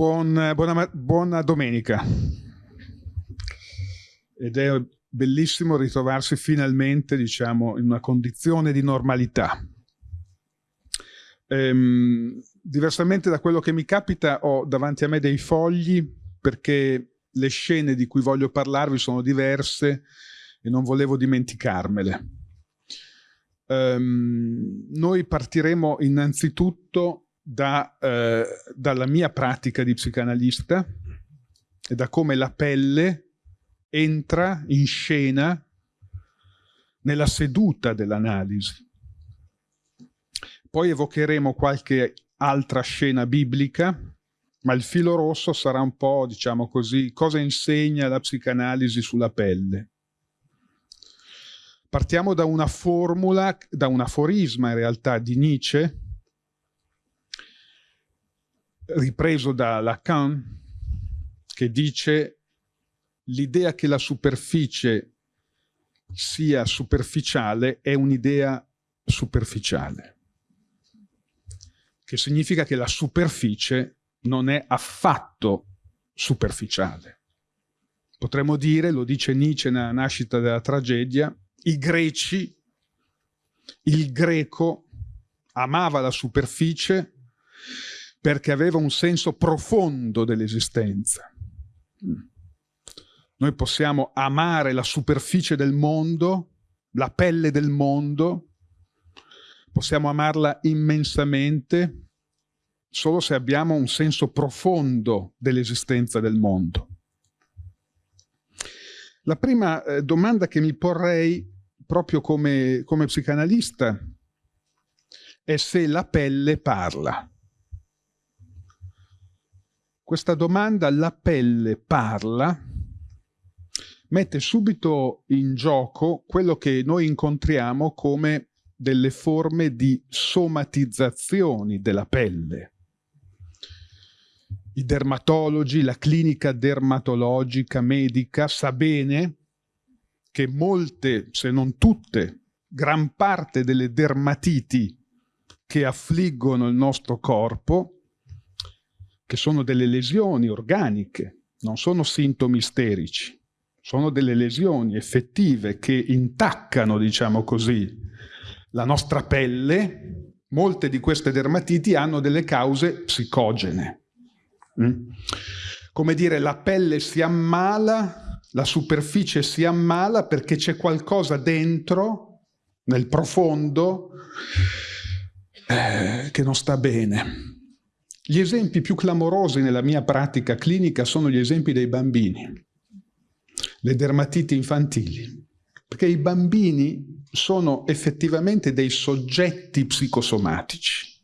Buon, buona, buona domenica. Ed è bellissimo ritrovarsi finalmente, diciamo, in una condizione di normalità. Ehm, diversamente da quello che mi capita, ho davanti a me dei fogli perché le scene di cui voglio parlarvi sono diverse e non volevo dimenticarmele. Ehm, noi partiremo innanzitutto da, eh, dalla mia pratica di psicanalista e da come la pelle entra in scena nella seduta dell'analisi. Poi evocheremo qualche altra scena biblica, ma il filo rosso sarà un po', diciamo così, cosa insegna la psicanalisi sulla pelle. Partiamo da una formula, da un aforisma in realtà di Nietzsche, ripreso da Lacan, che dice l'idea che la superficie sia superficiale è un'idea superficiale, che significa che la superficie non è affatto superficiale. Potremmo dire, lo dice Nietzsche nella nascita della tragedia, i greci, il greco amava la superficie perché aveva un senso profondo dell'esistenza. Noi possiamo amare la superficie del mondo, la pelle del mondo, possiamo amarla immensamente solo se abbiamo un senso profondo dell'esistenza del mondo. La prima eh, domanda che mi porrei proprio come, come psicanalista è se la pelle parla. Questa domanda, la pelle parla, mette subito in gioco quello che noi incontriamo come delle forme di somatizzazioni della pelle. I dermatologi, la clinica dermatologica medica sa bene che molte, se non tutte, gran parte delle dermatiti che affliggono il nostro corpo che sono delle lesioni organiche, non sono sintomi isterici, sono delle lesioni effettive che intaccano, diciamo così, la nostra pelle. Molte di queste dermatiti hanno delle cause psicogene. Mm? Come dire, la pelle si ammala, la superficie si ammala perché c'è qualcosa dentro, nel profondo, eh, che non sta bene. Gli esempi più clamorosi nella mia pratica clinica sono gli esempi dei bambini, le dermatiti infantili, perché i bambini sono effettivamente dei soggetti psicosomatici.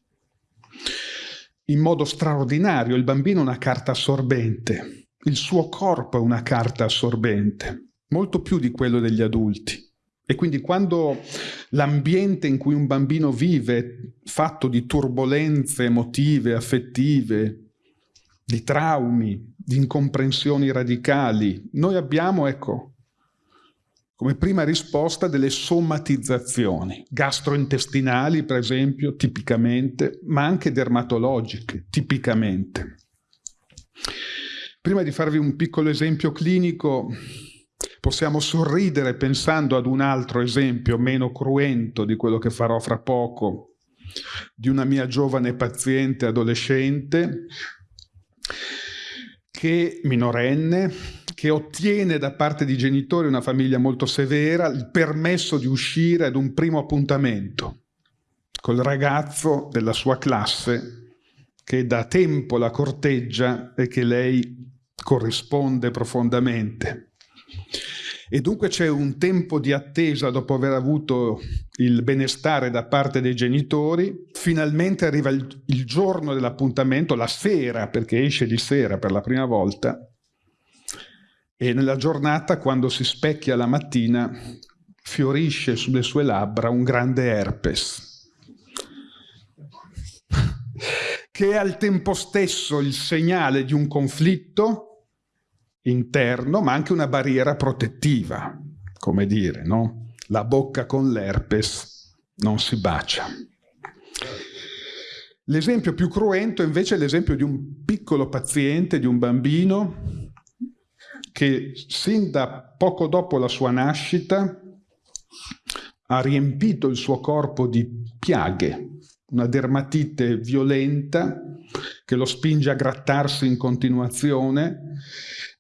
In modo straordinario il bambino è una carta assorbente, il suo corpo è una carta assorbente, molto più di quello degli adulti. E quindi quando l'ambiente in cui un bambino vive, fatto di turbulenze emotive, affettive, di traumi, di incomprensioni radicali, noi abbiamo, ecco, come prima risposta delle somatizzazioni gastrointestinali, per esempio, tipicamente, ma anche dermatologiche, tipicamente. Prima di farvi un piccolo esempio clinico, Possiamo sorridere pensando ad un altro esempio meno cruento di quello che farò fra poco, di una mia giovane paziente adolescente, che minorenne, che ottiene da parte di genitori, una famiglia molto severa, il permesso di uscire ad un primo appuntamento col ragazzo della sua classe che da tempo la corteggia e che lei corrisponde profondamente. E dunque c'è un tempo di attesa dopo aver avuto il benestare da parte dei genitori, finalmente arriva il, il giorno dell'appuntamento, la sera, perché esce di sera per la prima volta, e nella giornata, quando si specchia la mattina, fiorisce sulle sue labbra un grande herpes, che è al tempo stesso il segnale di un conflitto interno, ma anche una barriera protettiva, come dire, no? La bocca con l'herpes non si bacia. L'esempio più cruento invece è l'esempio di un piccolo paziente, di un bambino, che sin da poco dopo la sua nascita ha riempito il suo corpo di piaghe, una dermatite violenta che lo spinge a grattarsi in continuazione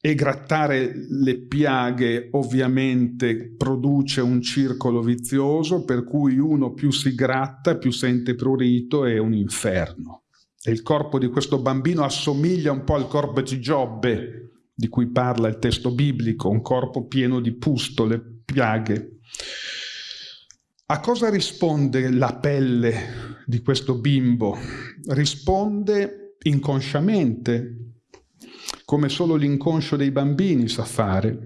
e grattare le piaghe ovviamente produce un circolo vizioso per cui uno più si gratta più sente prurito e è un inferno. E il corpo di questo bambino assomiglia un po' al corpo di Giobbe di cui parla il testo biblico, un corpo pieno di pustole, piaghe. A cosa risponde la pelle di questo bimbo? Risponde inconsciamente, come solo l'inconscio dei bambini sa fare,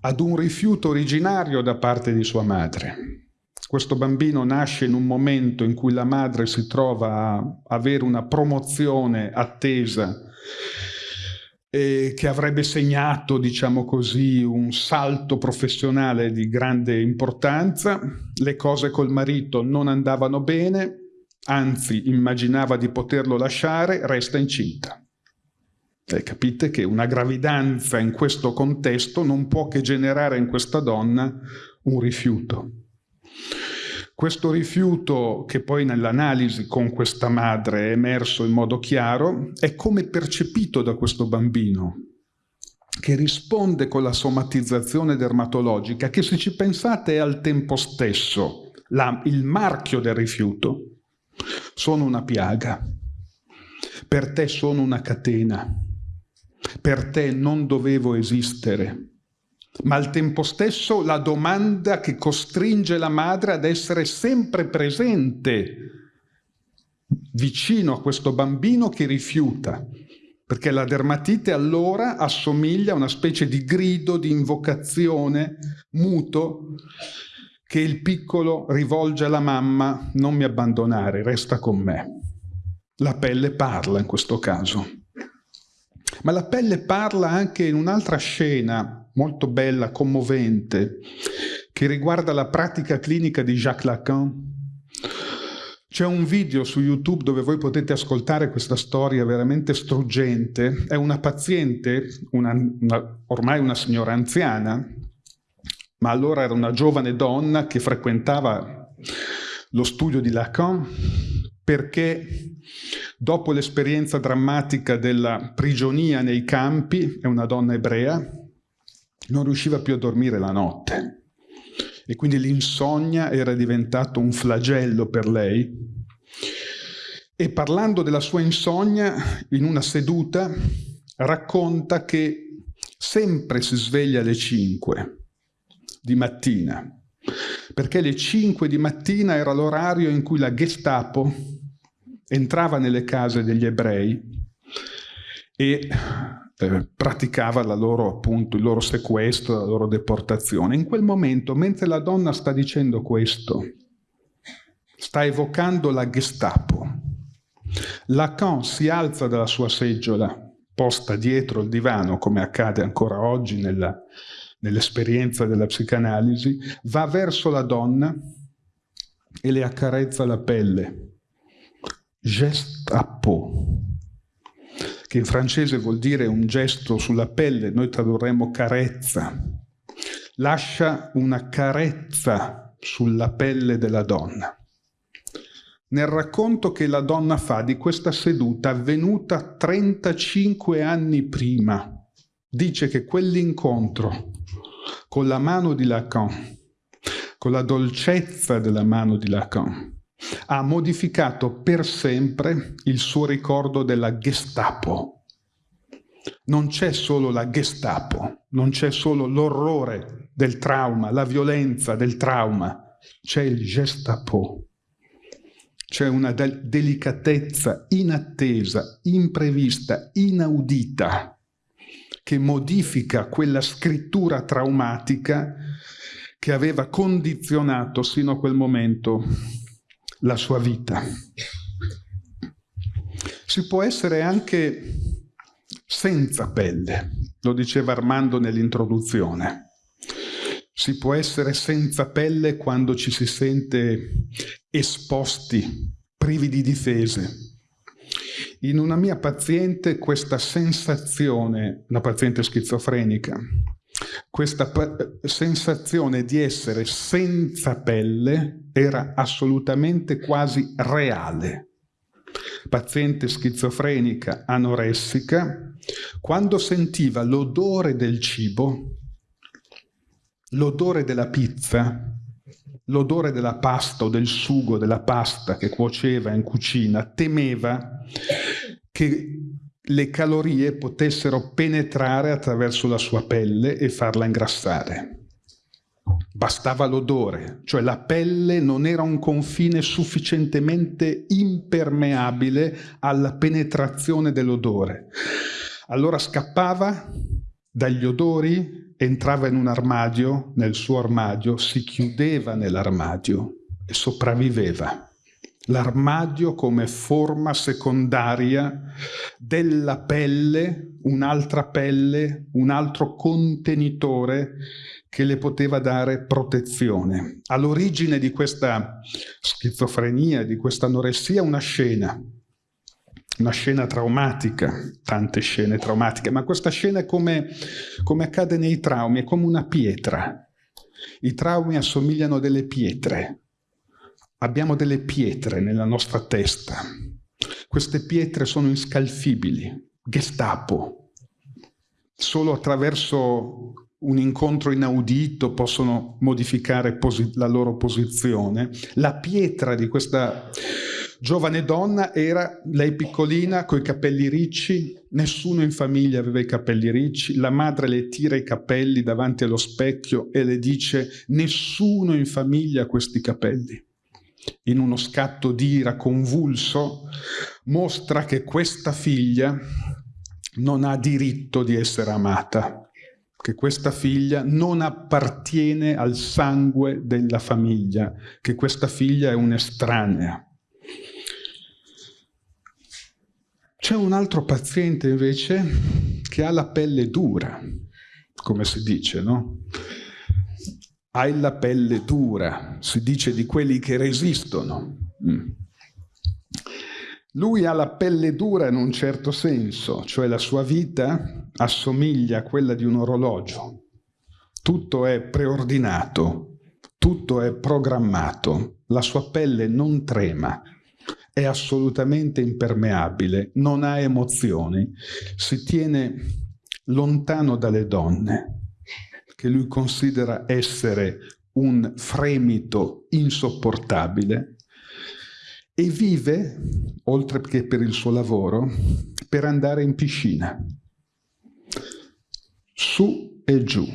ad un rifiuto originario da parte di sua madre. Questo bambino nasce in un momento in cui la madre si trova a avere una promozione attesa eh, che avrebbe segnato, diciamo così, un salto professionale di grande importanza. Le cose col marito non andavano bene, anzi immaginava di poterlo lasciare, resta incinta. E capite che una gravidanza in questo contesto non può che generare in questa donna un rifiuto. Questo rifiuto, che poi nell'analisi con questa madre è emerso in modo chiaro, è come percepito da questo bambino, che risponde con la somatizzazione dermatologica, che se ci pensate è al tempo stesso la, il marchio del rifiuto. Sono una piaga, per te sono una catena, per te non dovevo esistere, ma al tempo stesso la domanda che costringe la madre ad essere sempre presente vicino a questo bambino che rifiuta, perché la dermatite allora assomiglia a una specie di grido, di invocazione muto che il piccolo rivolge alla mamma, non mi abbandonare, resta con me. La pelle parla in questo caso. Ma la pelle parla anche in un'altra scena molto bella, commovente, che riguarda la pratica clinica di Jacques Lacan. C'è un video su YouTube dove voi potete ascoltare questa storia veramente struggente. È una paziente, una, una, ormai una signora anziana, ma allora era una giovane donna che frequentava lo studio di Lacan perché dopo l'esperienza drammatica della prigionia nei campi, è una donna ebrea, non riusciva più a dormire la notte e quindi l'insonnia era diventato un flagello per lei. E parlando della sua insonnia, in una seduta, racconta che sempre si sveglia alle 5 di mattina, perché le 5 di mattina era l'orario in cui la Gestapo entrava nelle case degli ebrei e eh, praticava loro, appunto, il loro sequestro, la loro deportazione. In quel momento, mentre la donna sta dicendo questo, sta evocando la Gestapo. Lacan si alza dalla sua seggiola, posta dietro il divano, come accade ancora oggi nell'esperienza nell della psicanalisi, va verso la donna e le accarezza la pelle. Gestapo che in francese vuol dire un gesto sulla pelle, noi tradurremmo carezza. Lascia una carezza sulla pelle della donna. Nel racconto che la donna fa di questa seduta avvenuta 35 anni prima, dice che quell'incontro con la mano di Lacan, con la dolcezza della mano di Lacan, ha modificato per sempre il suo ricordo della Gestapo. Non c'è solo la Gestapo, non c'è solo l'orrore del trauma, la violenza del trauma, c'è il Gestapo. C'è una del delicatezza inattesa, imprevista, inaudita, che modifica quella scrittura traumatica che aveva condizionato sino a quel momento la sua vita. Si può essere anche senza pelle, lo diceva Armando nell'introduzione. Si può essere senza pelle quando ci si sente esposti privi di difese. In una mia paziente questa sensazione, una paziente schizofrenica, questa sensazione di essere senza pelle era assolutamente quasi reale. Paziente schizofrenica anoressica, quando sentiva l'odore del cibo, l'odore della pizza, l'odore della pasta o del sugo della pasta che cuoceva in cucina, temeva che le calorie potessero penetrare attraverso la sua pelle e farla ingrassare. Bastava l'odore, cioè la pelle non era un confine sufficientemente impermeabile alla penetrazione dell'odore. Allora scappava dagli odori, entrava in un armadio, nel suo armadio, si chiudeva nell'armadio e sopravviveva l'armadio come forma secondaria della pelle, un'altra pelle, un altro contenitore che le poteva dare protezione. All'origine di questa schizofrenia, di questa anoressia, una scena, una scena traumatica, tante scene traumatiche, ma questa scena è come, come accade nei traumi, è come una pietra. I traumi assomigliano a delle pietre, Abbiamo delle pietre nella nostra testa. Queste pietre sono inscalfibili. Gestapo. Solo attraverso un incontro inaudito possono modificare la loro posizione. La pietra di questa giovane donna era, lei piccolina, coi capelli ricci, nessuno in famiglia aveva i capelli ricci, la madre le tira i capelli davanti allo specchio e le dice nessuno in famiglia ha questi capelli in uno scatto di ira convulso, mostra che questa figlia non ha diritto di essere amata, che questa figlia non appartiene al sangue della famiglia, che questa figlia è un'estranea. C'è un altro paziente invece che ha la pelle dura, come si dice, no? Hai la pelle dura, si dice di quelli che resistono. Mm. Lui ha la pelle dura in un certo senso, cioè la sua vita assomiglia a quella di un orologio. Tutto è preordinato, tutto è programmato, la sua pelle non trema, è assolutamente impermeabile, non ha emozioni, si tiene lontano dalle donne che lui considera essere un fremito insopportabile e vive, oltre che per il suo lavoro, per andare in piscina, su e giù,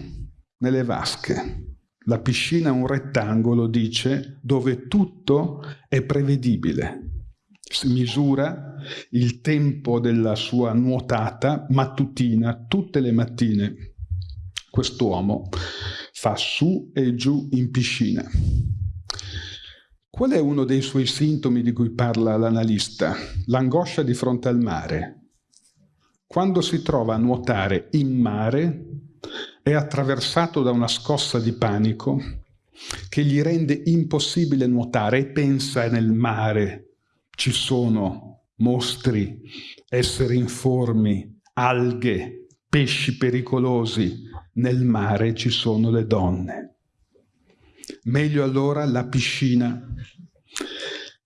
nelle vasche. La piscina è un rettangolo, dice, dove tutto è prevedibile. Si misura il tempo della sua nuotata mattutina, tutte le mattine, quest'uomo fa su e giù in piscina. Qual è uno dei suoi sintomi di cui parla l'analista? L'angoscia di fronte al mare. Quando si trova a nuotare in mare è attraversato da una scossa di panico che gli rende impossibile nuotare e pensa nel mare ci sono mostri, esseri informi, alghe, pesci pericolosi, nel mare ci sono le donne. Meglio allora la piscina,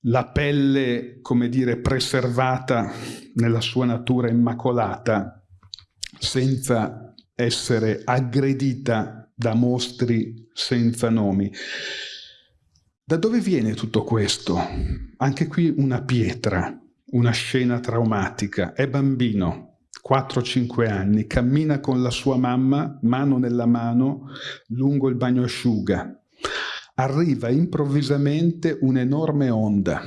la pelle, come dire, preservata nella sua natura immacolata, senza essere aggredita da mostri senza nomi. Da dove viene tutto questo? Anche qui una pietra, una scena traumatica. È bambino, 4-5 anni, cammina con la sua mamma, mano nella mano, lungo il bagno asciuga. Arriva improvvisamente un'enorme onda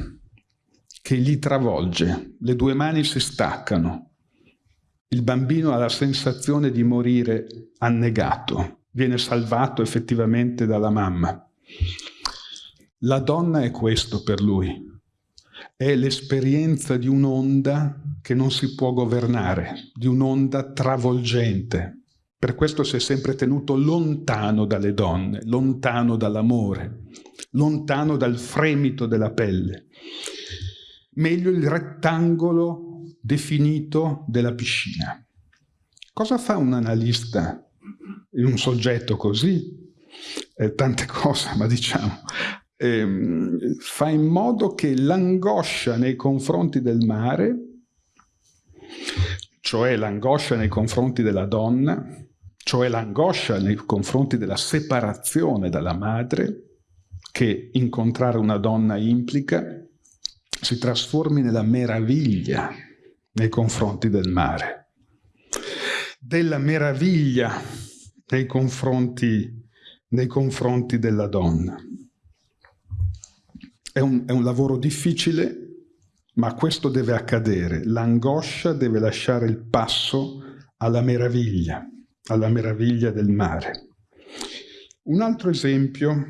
che gli travolge, le due mani si staccano. Il bambino ha la sensazione di morire annegato, viene salvato effettivamente dalla mamma. La donna è questo per lui, è l'esperienza di un'onda che non si può governare, di un'onda travolgente. Per questo si è sempre tenuto lontano dalle donne, lontano dall'amore, lontano dal fremito della pelle. meglio il rettangolo definito della piscina. Cosa fa un analista in un soggetto così? Eh, tante cose, ma diciamo, ehm, fa in modo che l'angoscia nei confronti del mare, cioè l'angoscia nei confronti della donna, cioè l'angoscia nei confronti della separazione dalla madre, che incontrare una donna implica, si trasformi nella meraviglia nei confronti del mare, della meraviglia nei confronti, nei confronti della donna. È un, è un lavoro difficile, ma questo deve accadere. L'angoscia deve lasciare il passo alla meraviglia, alla meraviglia del mare. Un altro esempio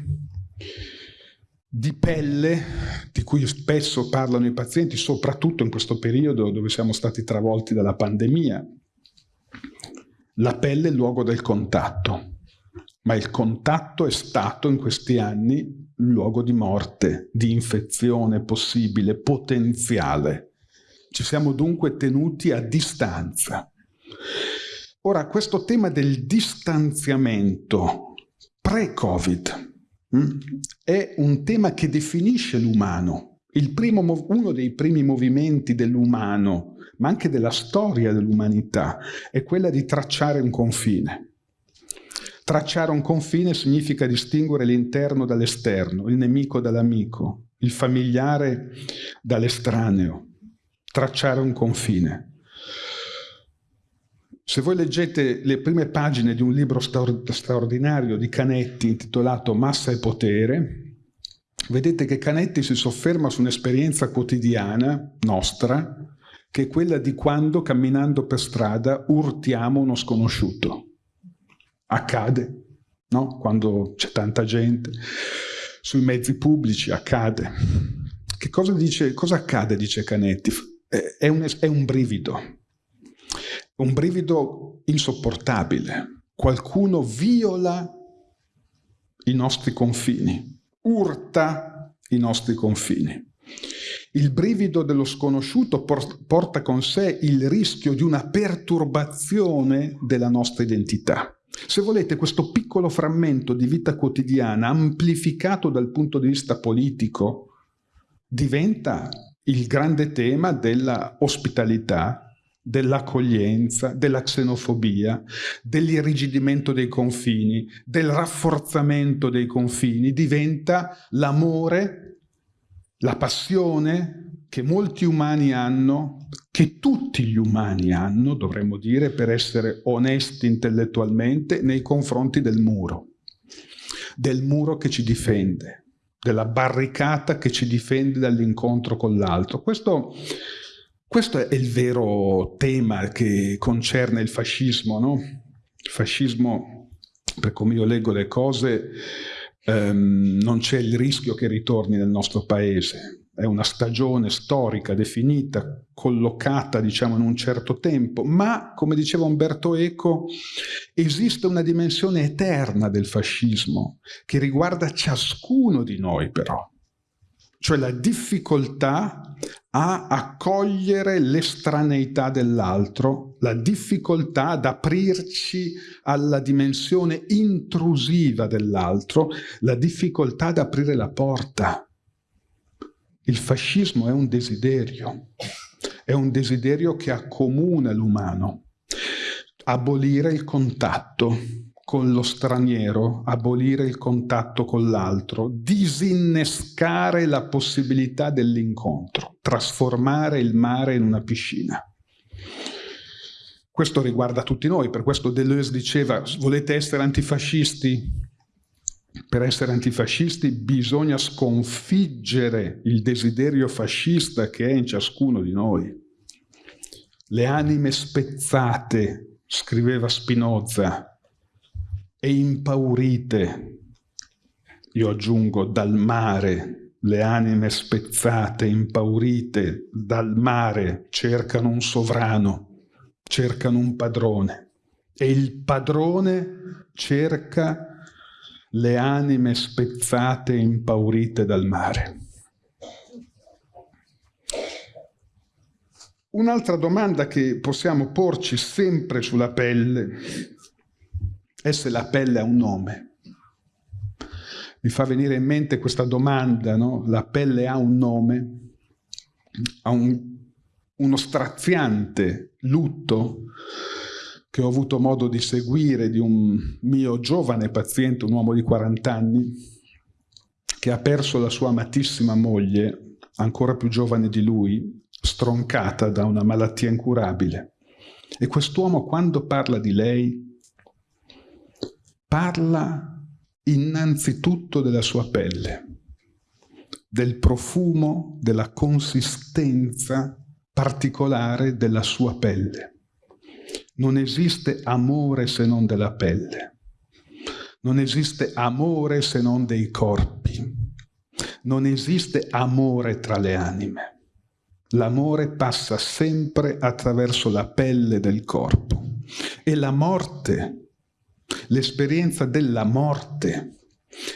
di pelle di cui spesso parlano i pazienti, soprattutto in questo periodo dove siamo stati travolti dalla pandemia. La pelle è il luogo del contatto, ma il contatto è stato in questi anni luogo di morte, di infezione possibile, potenziale. Ci siamo dunque tenuti a distanza. Ora, questo tema del distanziamento pre-Covid Mm? è un tema che definisce l'umano. uno dei primi movimenti dell'umano, ma anche della storia dell'umanità, è quella di tracciare un confine. Tracciare un confine significa distinguere l'interno dall'esterno, il nemico dall'amico, il familiare dall'estraneo. Tracciare un confine. Se voi leggete le prime pagine di un libro straordinario di Canetti intitolato Massa e potere, vedete che Canetti si sofferma su un'esperienza quotidiana nostra, che è quella di quando camminando per strada urtiamo uno sconosciuto. Accade, no? Quando c'è tanta gente, sui mezzi pubblici accade. Che cosa, dice, cosa accade, dice Canetti? È un, è un brivido, un brivido insopportabile. Qualcuno viola i nostri confini, urta i nostri confini. Il brivido dello sconosciuto porta con sé il rischio di una perturbazione della nostra identità. Se volete, questo piccolo frammento di vita quotidiana, amplificato dal punto di vista politico, diventa il grande tema della ospitalità dell'accoglienza, della xenofobia, dell'irrigidimento dei confini, del rafforzamento dei confini, diventa l'amore, la passione che molti umani hanno, che tutti gli umani hanno, dovremmo dire, per essere onesti intellettualmente, nei confronti del muro, del muro che ci difende, della barricata che ci difende dall'incontro con l'altro. Questo questo è il vero tema che concerne il fascismo, no? Il fascismo, per come io leggo le cose, ehm, non c'è il rischio che ritorni nel nostro paese. È una stagione storica definita, collocata diciamo in un certo tempo, ma come diceva Umberto Eco, esiste una dimensione eterna del fascismo che riguarda ciascuno di noi però, cioè la difficoltà a accogliere l'estraneità dell'altro, la difficoltà ad aprirci alla dimensione intrusiva dell'altro, la difficoltà ad aprire la porta. Il fascismo è un desiderio, è un desiderio che accomuna l'umano. Abolire il contatto, con lo straniero, abolire il contatto con l'altro, disinnescare la possibilità dell'incontro, trasformare il mare in una piscina. Questo riguarda tutti noi, per questo Deleuze diceva volete essere antifascisti? Per essere antifascisti bisogna sconfiggere il desiderio fascista che è in ciascuno di noi. Le anime spezzate, scriveva Spinoza, e impaurite, io aggiungo dal mare, le anime spezzate, impaurite dal mare, cercano un sovrano, cercano un padrone e il padrone cerca le anime spezzate e impaurite dal mare. Un'altra domanda che possiamo porci sempre sulla pelle è se la pelle ha un nome. Mi fa venire in mente questa domanda, no? La pelle ha un nome? Ha un, uno straziante lutto che ho avuto modo di seguire di un mio giovane paziente, un uomo di 40 anni, che ha perso la sua amatissima moglie, ancora più giovane di lui, stroncata da una malattia incurabile. E quest'uomo quando parla di lei, parla innanzitutto della sua pelle, del profumo, della consistenza particolare della sua pelle. Non esiste amore se non della pelle. Non esiste amore se non dei corpi. Non esiste amore tra le anime. L'amore passa sempre attraverso la pelle del corpo. E la morte, l'esperienza della morte,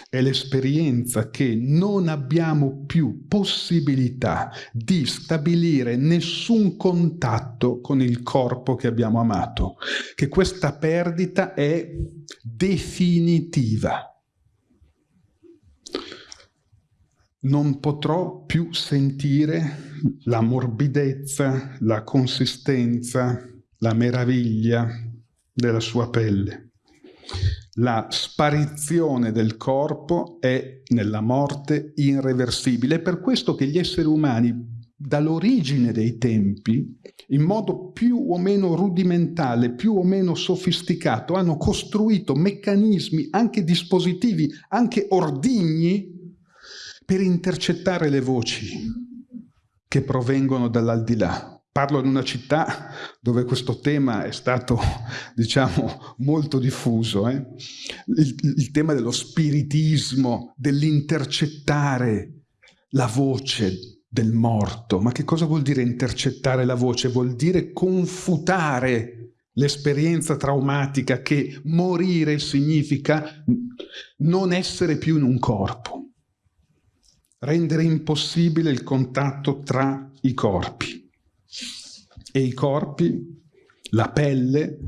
è l'esperienza che non abbiamo più possibilità di stabilire nessun contatto con il corpo che abbiamo amato, che questa perdita è definitiva. non potrò più sentire la morbidezza, la consistenza, la meraviglia della sua pelle. La sparizione del corpo è nella morte irreversibile. È per questo che gli esseri umani, dall'origine dei tempi, in modo più o meno rudimentale, più o meno sofisticato, hanno costruito meccanismi, anche dispositivi, anche ordigni, per intercettare le voci che provengono dall'aldilà. Parlo di una città dove questo tema è stato, diciamo, molto diffuso. Eh? Il, il tema dello spiritismo, dell'intercettare la voce del morto. Ma che cosa vuol dire intercettare la voce? Vuol dire confutare l'esperienza traumatica che morire significa non essere più in un corpo rendere impossibile il contatto tra i corpi. E i corpi, la pelle,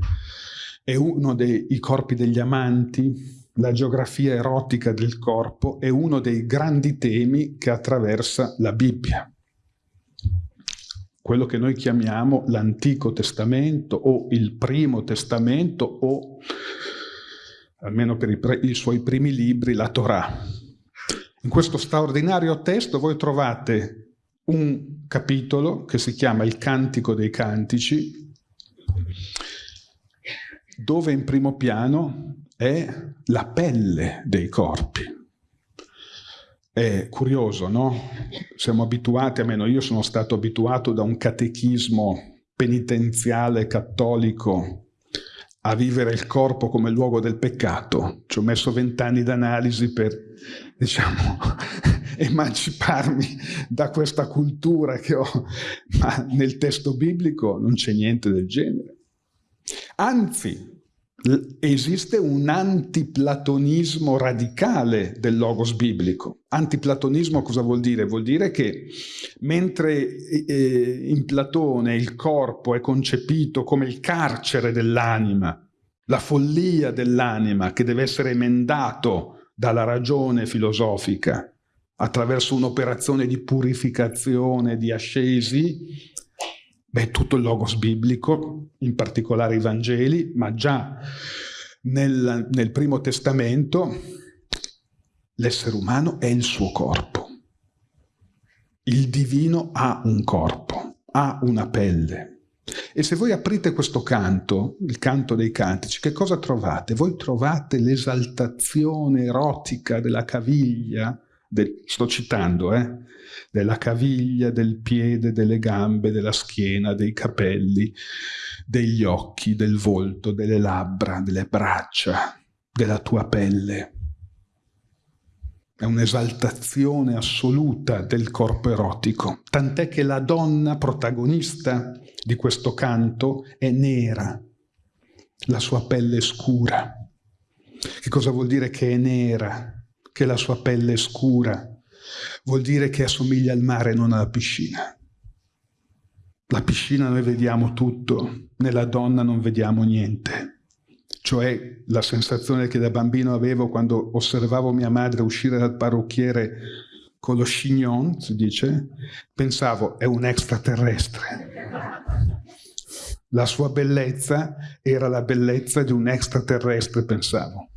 è uno dei corpi degli amanti, la geografia erotica del corpo è uno dei grandi temi che attraversa la Bibbia. Quello che noi chiamiamo l'Antico Testamento o il Primo Testamento o, almeno per i, i suoi primi libri, la Torah. In questo straordinario testo voi trovate un capitolo che si chiama Il Cantico dei Cantici, dove in primo piano è la pelle dei corpi. È curioso, no? Siamo abituati, almeno io sono stato abituato da un catechismo penitenziale cattolico a vivere il corpo come luogo del peccato. Ci ho messo vent'anni d'analisi per, diciamo, emanciparmi da questa cultura che ho, ma nel testo biblico non c'è niente del genere. Anzi, esiste un antiplatonismo radicale del logos biblico. Antiplatonismo cosa vuol dire? Vuol dire che mentre eh, in Platone il corpo è concepito come il carcere dell'anima, la follia dell'anima che deve essere emendato dalla ragione filosofica attraverso un'operazione di purificazione, di ascesi, Beh, tutto il logos biblico, in particolare i Vangeli, ma già nel, nel Primo Testamento l'essere umano è il suo corpo. Il divino ha un corpo, ha una pelle. E se voi aprite questo canto, il canto dei cantici, che cosa trovate? Voi trovate l'esaltazione erotica della caviglia, del, sto citando, eh, della caviglia, del piede, delle gambe, della schiena, dei capelli, degli occhi, del volto, delle labbra, delle braccia, della tua pelle. È un'esaltazione assoluta del corpo erotico, tant'è che la donna protagonista di questo canto è nera, la sua pelle è scura. Che cosa vuol dire che è nera? Che la sua pelle è scura? vuol dire che assomiglia al mare non alla piscina. la piscina noi vediamo tutto, nella donna non vediamo niente. Cioè la sensazione che da bambino avevo quando osservavo mia madre uscire dal parrucchiere con lo chignon, si dice, pensavo è un extraterrestre. La sua bellezza era la bellezza di un extraterrestre, pensavo.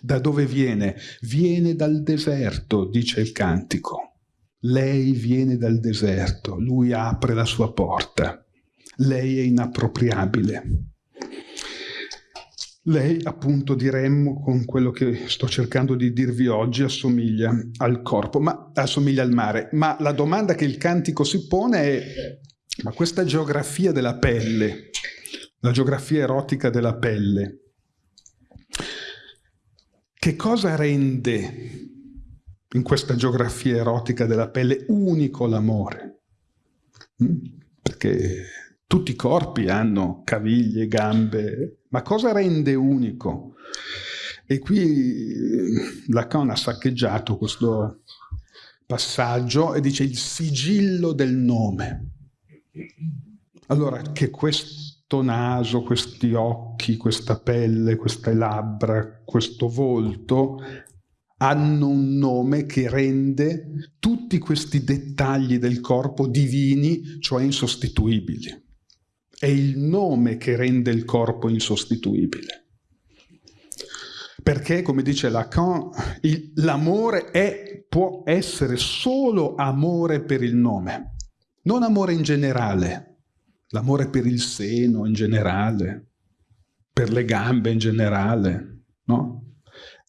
Da dove viene? Viene dal deserto, dice il cantico. Lei viene dal deserto, lui apre la sua porta. Lei è inappropriabile. Lei, appunto, diremmo con quello che sto cercando di dirvi oggi, assomiglia al corpo, ma assomiglia al mare. Ma la domanda che il cantico si pone è, ma questa geografia della pelle, la geografia erotica della pelle, che cosa rende in questa geografia erotica della pelle unico l'amore. Mm? Perché tutti i corpi hanno caviglie, gambe, ma cosa rende unico? E qui eh, Lacan ha saccheggiato questo passaggio e dice il sigillo del nome. Allora, che questo naso, questi occhi, questa pelle, queste labbra, questo volto hanno un nome che rende tutti questi dettagli del corpo divini, cioè insostituibili. È il nome che rende il corpo insostituibile. Perché, come dice Lacan, l'amore può essere solo amore per il nome, non amore in generale, l'amore per il seno in generale, per le gambe in generale, no?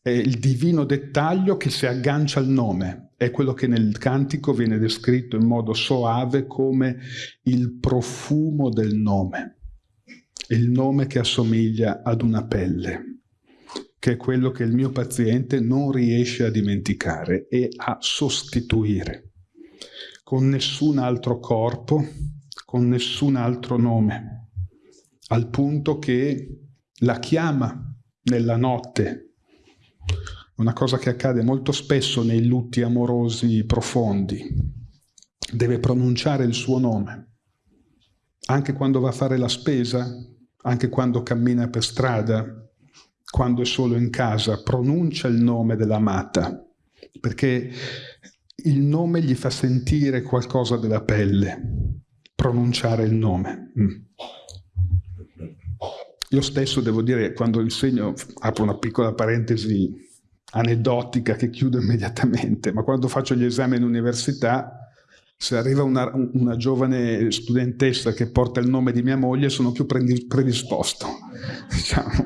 è il divino dettaglio che si aggancia al nome, è quello che nel cantico viene descritto in modo soave come il profumo del nome, il nome che assomiglia ad una pelle, che è quello che il mio paziente non riesce a dimenticare e a sostituire. Con nessun altro corpo, con nessun altro nome, al punto che la chiama nella notte. Una cosa che accade molto spesso nei lutti amorosi profondi. Deve pronunciare il suo nome, anche quando va a fare la spesa, anche quando cammina per strada, quando è solo in casa, pronuncia il nome dell'amata, perché il nome gli fa sentire qualcosa della pelle, pronunciare il nome. Mm. Io stesso devo dire, quando insegno, apro una piccola parentesi aneddotica che chiudo immediatamente, ma quando faccio gli esami in università, se arriva una, una, giovane studentessa che porta il nome di mia moglie, sono più predisposto. Diciamo.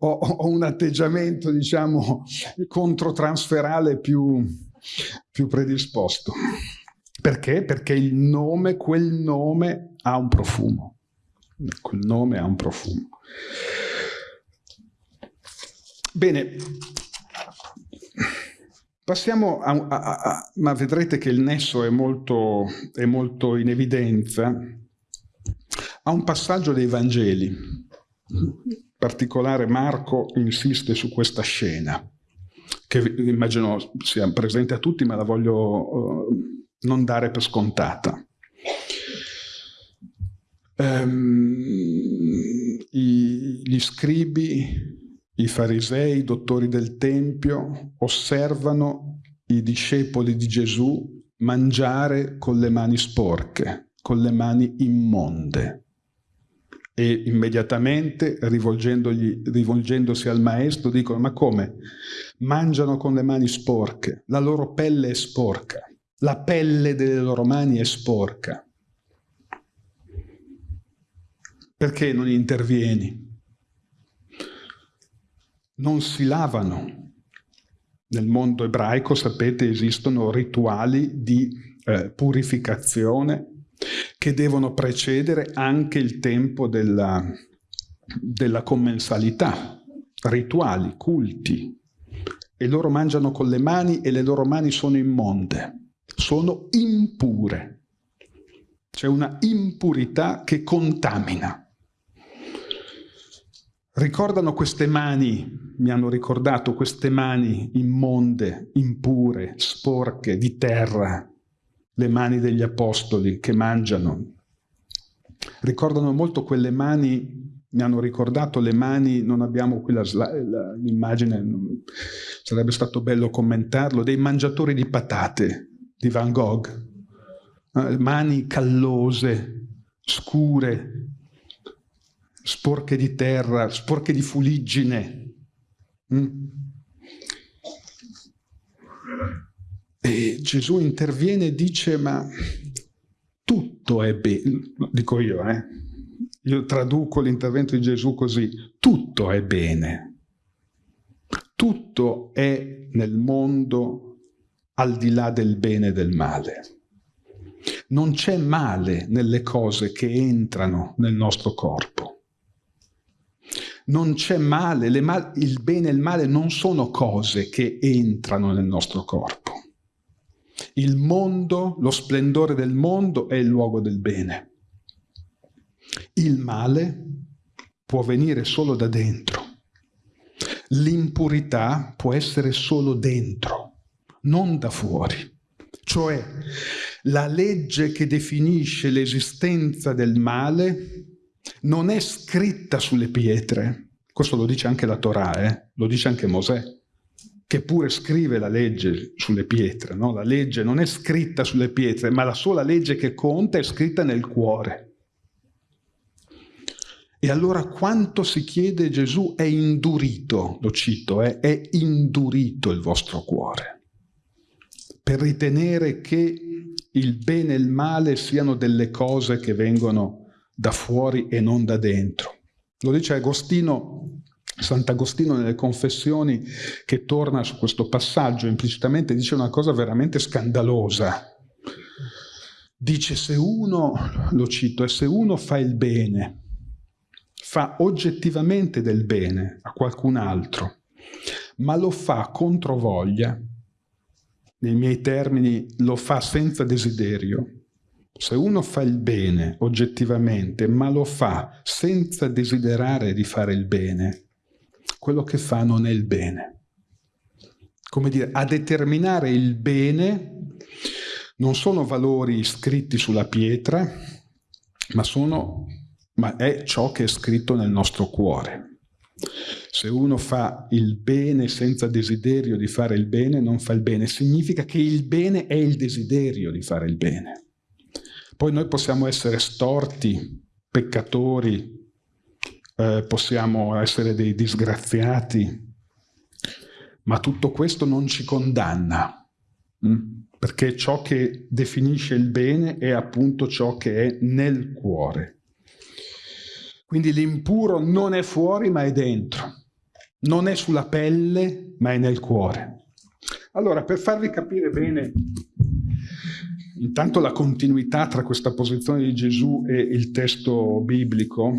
ho, ho, un atteggiamento, diciamo, controtransferale più, più predisposto. Perché? Perché il nome, quel nome ha un profumo. Quel nome ha un profumo. Bene, passiamo a, a, a, ma vedrete che il nesso è molto, è molto in evidenza, a un passaggio dei Vangeli. In particolare Marco insiste su questa scena, che immagino sia presente a tutti, ma la voglio uh, non dare per scontata. Um, i, gli scribi i farisei, i dottori del Tempio, osservano i discepoli di Gesù mangiare con le mani sporche, con le mani immonde. E immediatamente, rivolgendosi al maestro, dicono, ma come? Mangiano con le mani sporche, la loro pelle è sporca, la pelle delle loro mani è sporca. Perché non intervieni? non si lavano. Nel mondo ebraico, sapete, esistono rituali di eh, purificazione che devono precedere anche il tempo della, della commensalità, rituali, culti. E loro mangiano con le mani e le loro mani sono immonde, sono impure. C'è una impurità che contamina ricordano queste mani, mi hanno ricordato queste mani immonde, impure, sporche, di terra, le mani degli apostoli che mangiano. Ricordano molto quelle mani mi hanno ricordato le mani, non abbiamo qui l'immagine, sarebbe stato bello commentarlo, dei mangiatori di patate di Van Gogh, eh, mani callose, scure, sporche di terra, sporche di fuliggine. Mm? E Gesù interviene e dice, ma tutto è bene, dico io, eh? io traduco l'intervento di Gesù così, tutto è bene, tutto è nel mondo al di là del bene e del male. Non c'è male nelle cose che entrano nel nostro corpo. Non c'è male, mal il bene e il male non sono cose che entrano nel nostro corpo. Il mondo, lo splendore del mondo è il luogo del bene. Il male può venire solo da dentro. L'impurità può essere solo dentro, non da fuori. Cioè, la legge che definisce l'esistenza del male non è scritta sulle pietre. Questo lo dice anche la Torah, eh? lo dice anche Mosè, che pure scrive la legge sulle pietre. No? La legge non è scritta sulle pietre, ma la sola legge che conta è scritta nel cuore. E allora quanto si chiede Gesù è indurito, lo cito, eh, è indurito il vostro cuore, per ritenere che il bene e il male siano delle cose che vengono da fuori e non da dentro. Lo dice Agostino, Sant'Agostino nelle confessioni che torna su questo passaggio, implicitamente dice una cosa veramente scandalosa. Dice se uno, lo cito, e se uno fa il bene, fa oggettivamente del bene a qualcun altro, ma lo fa contro voglia, nei miei termini lo fa senza desiderio. Se uno fa il bene oggettivamente, ma lo fa senza desiderare di fare il bene, quello che fa non è il bene. Come dire, a determinare il bene non sono valori scritti sulla pietra, ma sono ma è ciò che è scritto nel nostro cuore. Se uno fa il bene senza desiderio di fare il bene, non fa il bene. Significa che il bene è il desiderio di fare il bene. Poi noi possiamo essere storti, peccatori, eh, possiamo essere dei disgraziati, ma tutto questo non ci condanna, mh? Mm? perché ciò che definisce il bene è appunto ciò che è nel cuore. Quindi l'impuro non è fuori ma è dentro, non è sulla pelle ma è nel cuore. Allora, per farvi capire bene intanto la continuità tra questa posizione di Gesù e il testo biblico,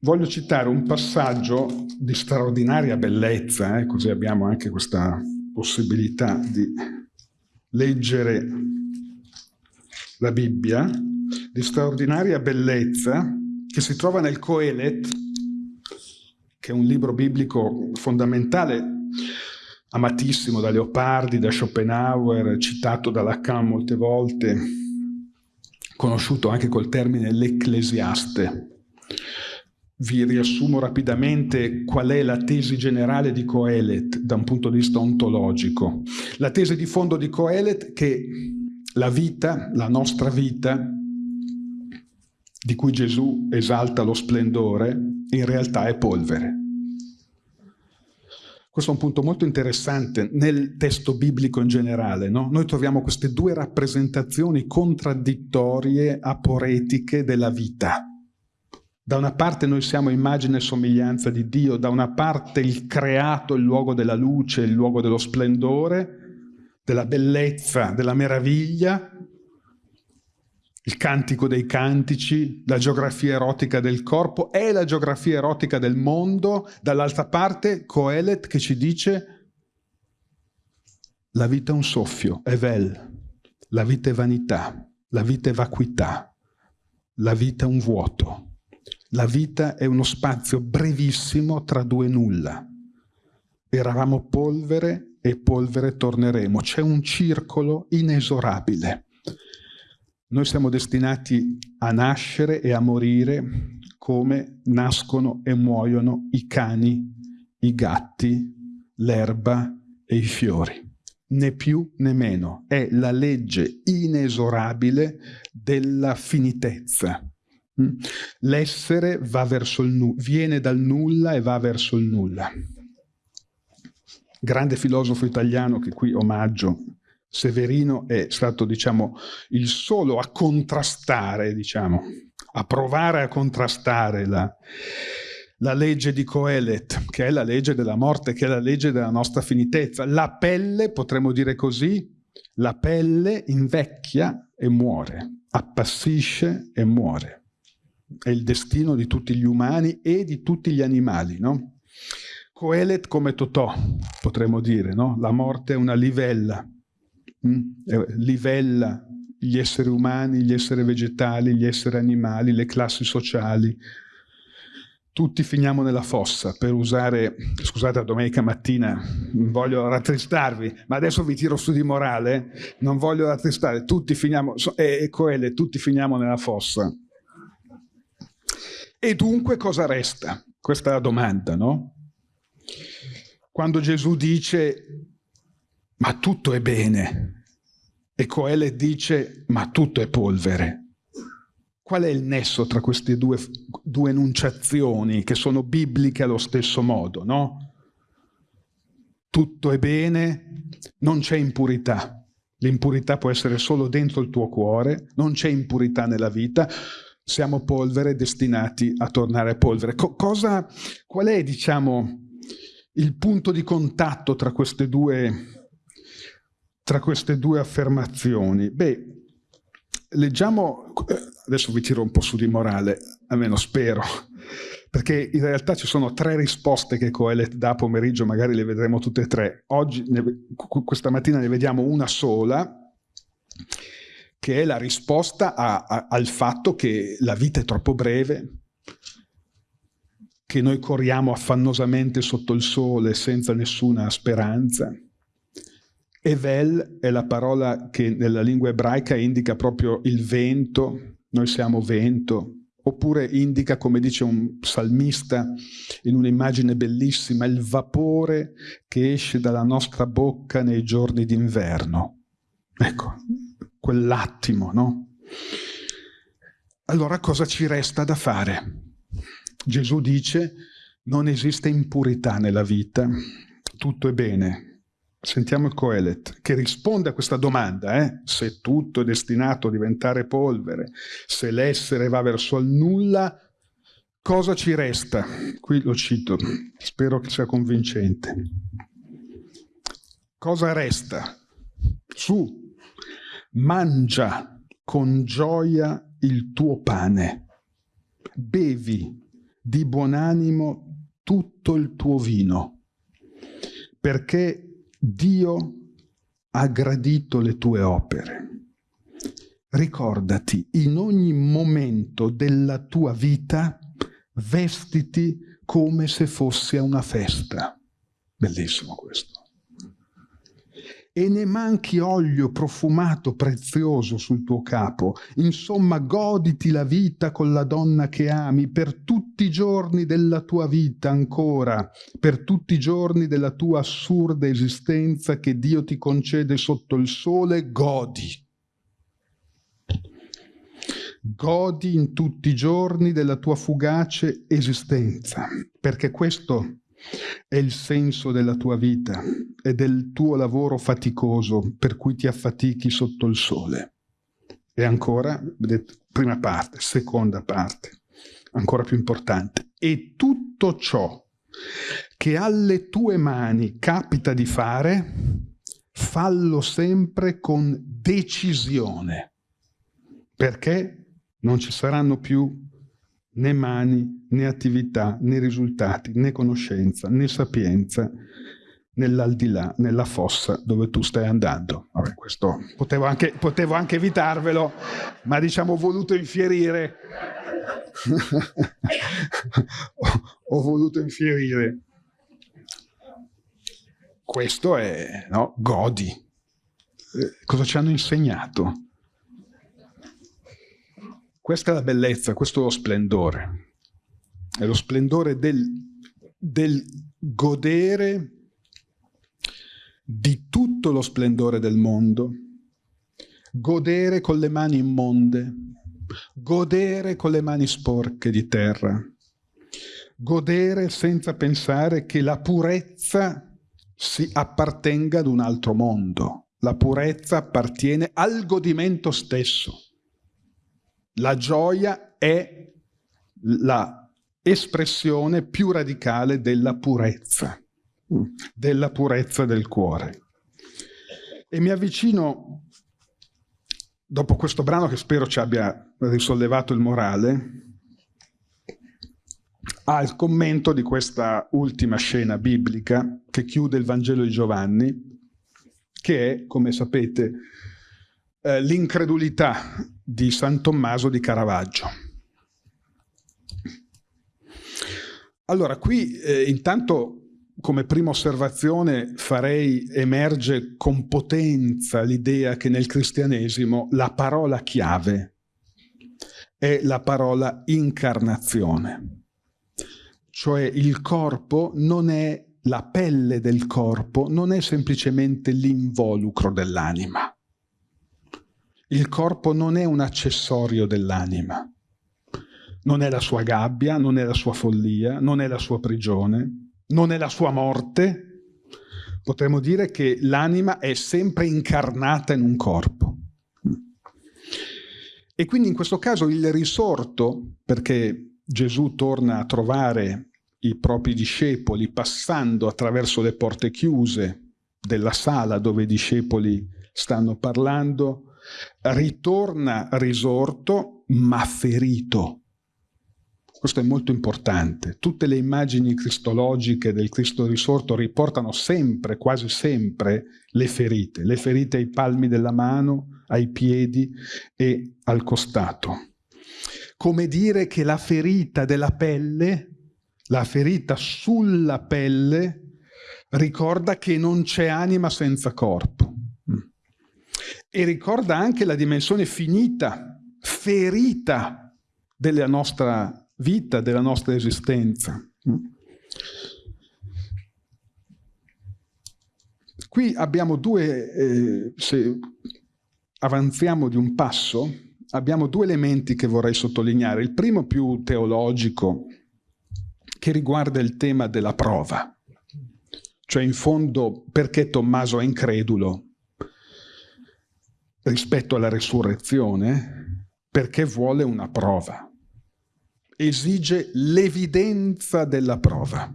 voglio citare un passaggio di straordinaria bellezza, eh, così abbiamo anche questa possibilità di leggere la Bibbia, di straordinaria bellezza che si trova nel Coelet, che è un libro biblico fondamentale, amatissimo da Leopardi, da Schopenhauer, citato da Lacan molte volte, conosciuto anche col termine l'Ecclesiaste. Vi riassumo rapidamente qual è la tesi generale di Coelet da un punto di vista ontologico. La tesi di fondo di Coelet è che la vita, la nostra vita, di cui Gesù esalta lo splendore, in realtà è polvere. Questo è un punto molto interessante nel testo biblico in generale. No? Noi troviamo queste due rappresentazioni contraddittorie, aporetiche della vita. Da una parte noi siamo immagine e somiglianza di Dio, da una parte il creato, il luogo della luce, il luogo dello splendore, della bellezza, della meraviglia, il cantico dei cantici, la geografia erotica del corpo e la geografia erotica del mondo, dall'altra parte Coelet che ci dice la vita è un soffio, è vel, la vita è vanità, la vita è vacuità, la vita è un vuoto, la vita è uno spazio brevissimo tra due nulla. Eravamo polvere e polvere torneremo. C'è un circolo inesorabile. Noi siamo destinati a nascere e a morire come nascono e muoiono i cani, i gatti, l'erba e i fiori. Né più né meno. È la legge inesorabile della finitezza. Mm? L'essere viene dal nulla e va verso il nulla. Grande filosofo italiano che qui omaggio, Severino, è stato diciamo, il solo a contrastare, diciamo, a provare a contrastare la, la legge di Coelet, che è la legge della morte, che è la legge della nostra finitezza. La pelle, potremmo dire così, la pelle invecchia e muore, appassisce e muore è il destino di tutti gli umani e di tutti gli animali, no? Coelet come Totò, potremmo dire, no? La morte è una livella? Livella gli esseri umani, gli esseri vegetali, gli esseri animali, le classi sociali. Tutti finiamo nella fossa, per usare, scusate la domenica mattina, voglio rattristarvi, ma adesso vi tiro su di morale, non voglio rattristare, tutti finiamo, e Coelet, tutti finiamo nella fossa. E dunque cosa resta? Questa è la domanda, no? Quando Gesù dice ma tutto è bene e Coele dice ma tutto è polvere. Qual è il nesso tra queste due, due enunciazioni che sono bibliche allo stesso modo, no? Tutto è bene, non c'è impurità. L'impurità può essere solo dentro il tuo cuore, non c'è impurità nella vita, siamo polvere destinati a tornare polvere. Co cosa, qual è, diciamo, il punto di contatto tra queste due, tra queste due affermazioni? Beh, leggiamo, adesso vi tiro un po' su di morale, almeno spero, perché in realtà ci sono tre risposte che Coelet dà pomeriggio, magari le vedremo tutte e tre. Oggi, questa mattina ne vediamo una sola, che è la risposta a, a, al fatto che la vita è troppo breve, che noi corriamo affannosamente sotto il sole senza nessuna speranza. Evel è la parola che nella lingua ebraica indica proprio il vento, noi siamo vento, oppure indica, come dice un psalmista in un'immagine bellissima, il vapore che esce dalla nostra bocca nei giorni d'inverno. Ecco, quell'attimo, no? Allora cosa ci resta da fare? Gesù dice non esiste impurità nella vita, tutto è bene. Sentiamo il Coelet che risponde a questa domanda, eh? se tutto è destinato a diventare polvere, se l'essere va verso il nulla, cosa ci resta? Qui lo cito, spero che sia convincente. Cosa resta? Su, mangia con gioia il tuo pane, bevi di buon animo tutto il tuo vino, perché Dio ha gradito le tue opere. Ricordati, in ogni momento della tua vita, vestiti come se fosse una festa. Bellissimo questo e ne manchi olio profumato prezioso sul tuo capo. Insomma, goditi la vita con la donna che ami per tutti i giorni della tua vita ancora, per tutti i giorni della tua assurda esistenza che Dio ti concede sotto il sole, godi. Godi in tutti i giorni della tua fugace esistenza, perché questo è il senso della tua vita e del tuo lavoro faticoso per cui ti affatichi sotto il sole. E ancora, prima parte, seconda parte, ancora più importante. E tutto ciò che alle tue mani capita di fare, fallo sempre con decisione, perché non ci saranno più né mani, né attività, né risultati, né conoscenza, né sapienza nell'aldilà, nella fossa dove tu stai andando. Vabbè, questo potevo anche, potevo anche evitarvelo, ma diciamo ho voluto infierire. ho, ho voluto infierire. questo è, no? Godi. Eh, cosa ci hanno insegnato? Questa è la bellezza, questo è lo splendore. È lo splendore del, del godere di tutto lo splendore del mondo, godere con le mani immonde, godere con le mani sporche di terra, godere senza pensare che la purezza si appartenga ad un altro mondo. La purezza appartiene al godimento stesso. La gioia è la espressione più radicale della purezza, della purezza del cuore. E mi avvicino, dopo questo brano che spero ci abbia risollevato il morale, al commento di questa ultima scena biblica che chiude il Vangelo di Giovanni, che è, come sapete, eh, l'incredulità di San Tommaso di Caravaggio. Allora, qui eh, intanto come prima osservazione farei emerge con potenza l'idea che nel cristianesimo la parola chiave è la parola incarnazione. Cioè il corpo non è la pelle del corpo, non è semplicemente l'involucro dell'anima. Il corpo non è un accessorio dell'anima. Non è la sua gabbia, non è la sua follia, non è la sua prigione, non è la sua morte. Potremmo dire che l'anima è sempre incarnata in un corpo. E quindi in questo caso il risorto, perché Gesù torna a trovare i propri discepoli passando attraverso le porte chiuse della sala dove i discepoli stanno parlando, ritorna risorto ma ferito. Questo è molto importante. Tutte le immagini cristologiche del Cristo risorto riportano sempre, quasi sempre, le ferite. Le ferite ai palmi della mano, ai piedi e al costato. Come dire che la ferita della pelle, la ferita sulla pelle, ricorda che non c'è anima senza corpo e ricorda anche la dimensione finita, ferita della nostra vita, della nostra esistenza. Qui abbiamo due, eh, se avanziamo di un passo, abbiamo due elementi che vorrei sottolineare. Il primo più teologico, che riguarda il tema della prova. Cioè in fondo perché Tommaso è incredulo? Rispetto alla resurrezione perché vuole una prova. Esige l'evidenza della prova.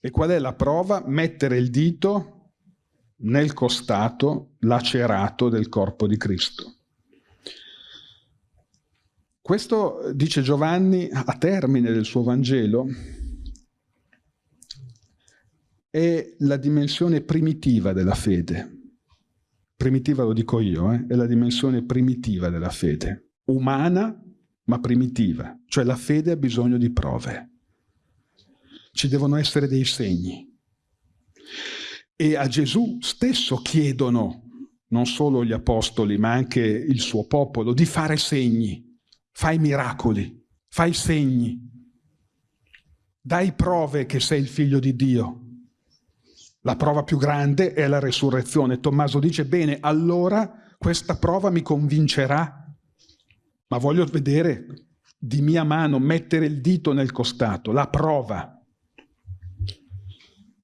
E qual è la prova? Mettere il dito nel costato lacerato del corpo di Cristo. Questo, dice Giovanni, a termine del suo Vangelo, è la dimensione primitiva della fede primitiva lo dico io, eh, è la dimensione primitiva della fede, umana ma primitiva, cioè la fede ha bisogno di prove. Ci devono essere dei segni. E a Gesù stesso chiedono, non solo gli apostoli, ma anche il suo popolo, di fare segni. Fai miracoli, fai segni. Dai prove che sei il figlio di Dio. La prova più grande è la resurrezione. Tommaso dice, bene, allora questa prova mi convincerà, ma voglio vedere di mia mano, mettere il dito nel costato, la prova.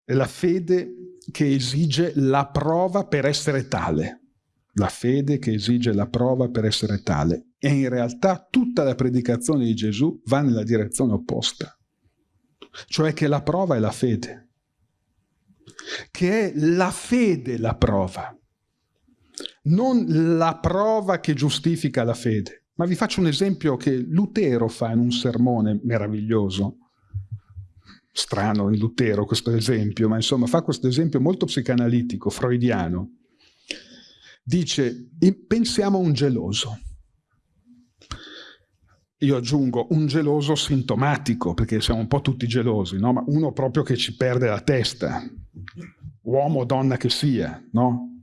È la fede che esige la prova per essere tale. La fede che esige la prova per essere tale. E in realtà tutta la predicazione di Gesù va nella direzione opposta. Cioè che la prova è la fede che è la fede la prova, non la prova che giustifica la fede. Ma vi faccio un esempio che Lutero fa in un sermone meraviglioso. Strano in Lutero questo esempio, ma insomma fa questo esempio molto psicanalitico, freudiano. Dice, pensiamo a un geloso. io aggiungo un geloso sintomatico, perché siamo un po' tutti gelosi, no? ma uno proprio che ci perde la testa, uomo o donna che sia. No?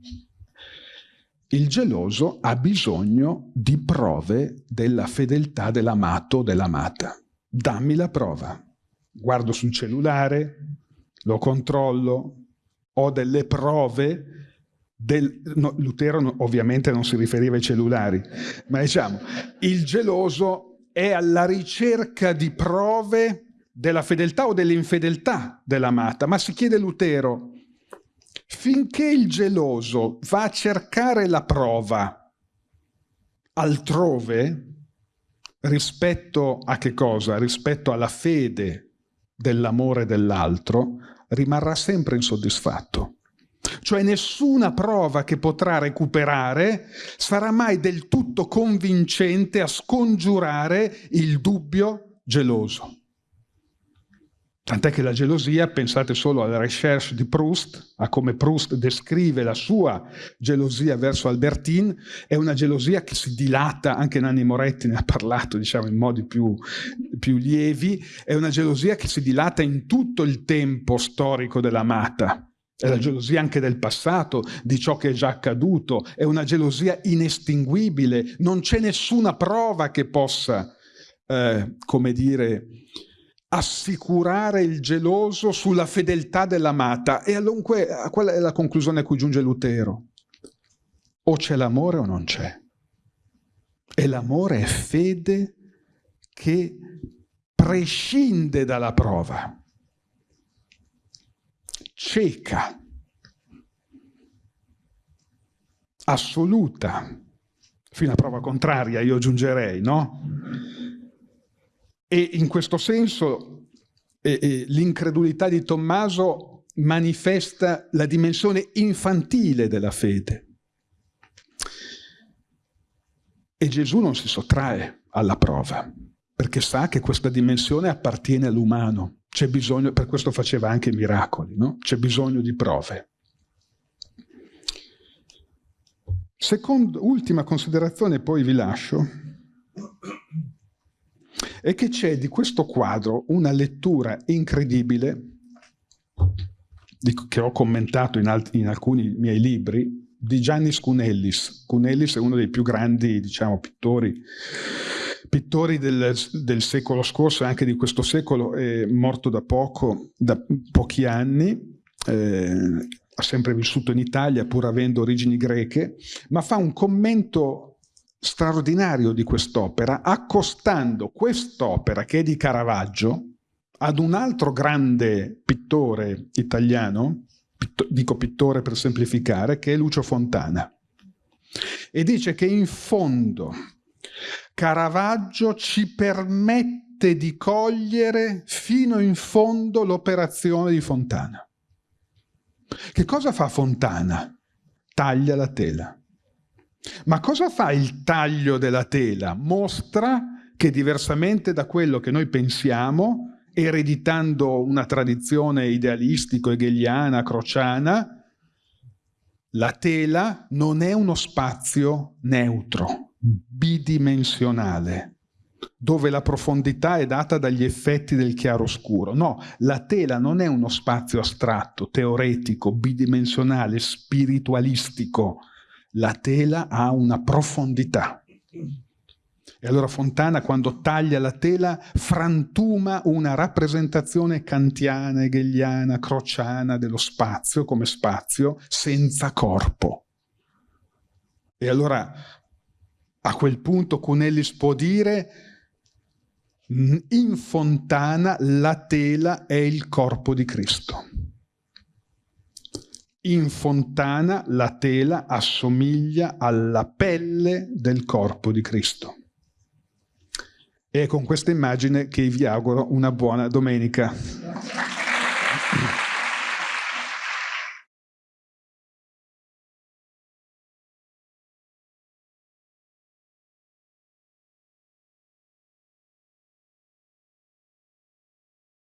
Il geloso ha bisogno di prove della fedeltà dell'amato o dell'amata. Dammi la prova. Guardo sul cellulare, lo controllo, ho delle prove del, no, Lutero ovviamente non si riferiva ai cellulari, ma diciamo, il geloso è alla ricerca di prove della fedeltà o dell'infedeltà dell'amata, ma si chiede Lutero, finché il geloso va a cercare la prova altrove, rispetto a che cosa? Rispetto alla fede dell'amore dell'altro, rimarrà sempre insoddisfatto. Cioè nessuna prova che potrà recuperare sarà mai del tutto convincente a scongiurare il dubbio geloso. Tant'è che la gelosia, pensate solo alla recherche di Proust, a come Proust descrive la sua gelosia verso Albertine, è una gelosia che si dilata, anche Nanni Moretti ne ha parlato diciamo, in modi più, più lievi, è una gelosia che si dilata in tutto il tempo storico dell'amata. È la gelosia anche del passato, di ciò che è già accaduto, è una gelosia inestinguibile, non c'è nessuna prova che possa, eh, come dire, assicurare il geloso sulla fedeltà dell'amata. E dunque quella è la conclusione a cui giunge Lutero. O c'è l'amore o non c'è. E l'amore è fede che prescinde dalla prova. Cieca. Assoluta. Fino a prova contraria, io aggiungerei, no? E in questo senso eh, eh, l'incredulità di Tommaso manifesta la dimensione infantile della fede. E Gesù non si sottrae alla prova, perché sa che questa dimensione appartiene all'umano. C'è bisogno, per questo faceva anche miracoli, no? C'è bisogno di prove. Secondo, ultima considerazione, poi vi lascio è che c'è di questo quadro una lettura incredibile che ho commentato in, in, alcuni miei libri di Giannis Cunellis. Cunellis è uno dei più grandi diciamo, pittori, pittori del, del, secolo scorso e anche di questo secolo, è morto da poco, da pochi anni, eh, ha sempre vissuto in Italia pur avendo origini greche, ma fa un commento straordinario di quest'opera, accostando quest'opera che è di Caravaggio ad un altro grande pittore italiano, pitto, dico pittore per semplificare, che è Lucio Fontana. E dice che in fondo Caravaggio ci permette di cogliere fino in fondo l'operazione di Fontana. Che cosa fa Fontana? Taglia la tela. Ma cosa fa il taglio della tela? Mostra che diversamente da quello che noi pensiamo, ereditando una tradizione idealistico-hegeliana, crociana, la tela non è uno spazio neutro, bidimensionale, dove la profondità è data dagli effetti del chiaroscuro. No, la tela non è uno spazio astratto, teoretico, bidimensionale, spiritualistico, la tela ha una profondità. E allora Fontana, quando taglia la tela, frantuma una rappresentazione kantiana, hegeliana, crociana dello spazio come spazio senza corpo. E allora a quel punto Cunellis può dire in Fontana la tela è il corpo di Cristo. In fontana la tela assomiglia alla pelle del corpo di Cristo. E è con questa immagine che vi auguro una buona domenica.